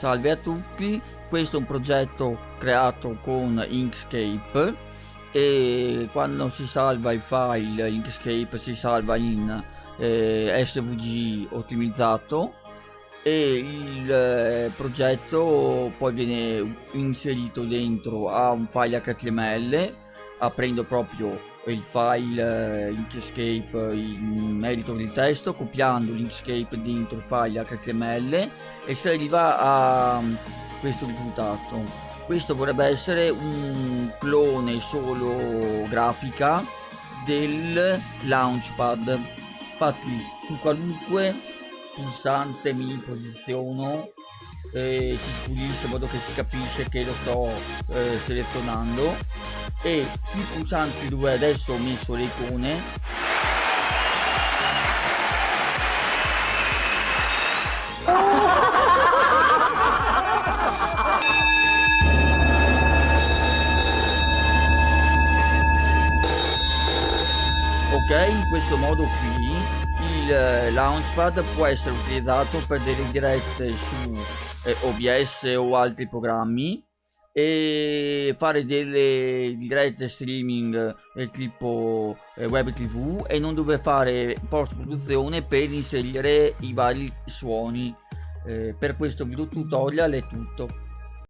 Salve a tutti, questo è un progetto creato con Inkscape e quando si salva il file Inkscape si salva in eh, SVG ottimizzato e il eh, progetto poi viene inserito dentro a un file HTML aprendo proprio il file eh, Inkscape in merito del testo copiando l'Inkscape dentro il file HTML e si arriva a mm, questo risultato. Questo vorrebbe essere un clone solo grafica del launchpad infatti su qualunque pulsante mi posiziono e si pulisce in modo che si capisce che lo sto eh, selezionando e i pulsanti dove adesso ho messo le icone ok in questo modo qui il eh, launchpad può essere utilizzato per delle dirette su eh, OBS o altri programmi e fare delle dirette streaming del tipo eh, web tv e non dover fare post produzione per inserire i vari suoni. Eh, per questo video tutorial è tutto